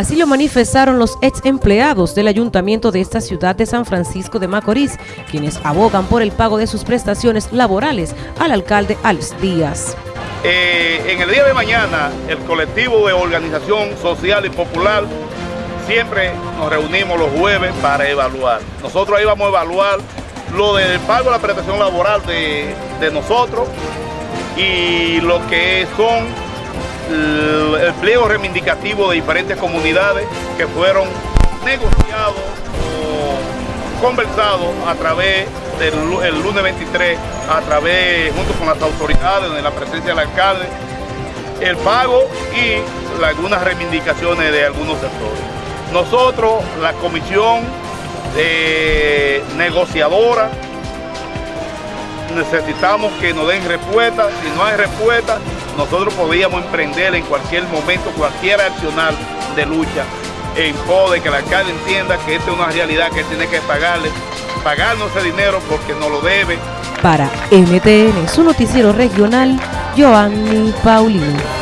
Así lo manifestaron los ex empleados del ayuntamiento de esta ciudad de San Francisco de Macorís, quienes abogan por el pago de sus prestaciones laborales al alcalde Alex Díaz. Eh, en el día de mañana, el colectivo de organización social y popular siempre nos reunimos los jueves para evaluar. Nosotros ahí vamos a evaluar lo del pago de la prestación laboral de, de nosotros y lo que son el pliego reivindicativo de diferentes comunidades que fueron negociados o conversados a través del el lunes 23, a través, junto con las autoridades, en la presencia del alcalde, el pago y algunas reivindicaciones de algunos sectores. Nosotros, la comisión eh, negociadora, necesitamos que nos den respuesta. Si no hay respuesta, nosotros podríamos emprender en cualquier momento cualquier accional de lucha en pos de que el alcalde entienda que esta es una realidad que tiene que pagarle, pagarnos ese dinero porque no lo debe. Para NTN, su noticiero regional, Joanny Paulino.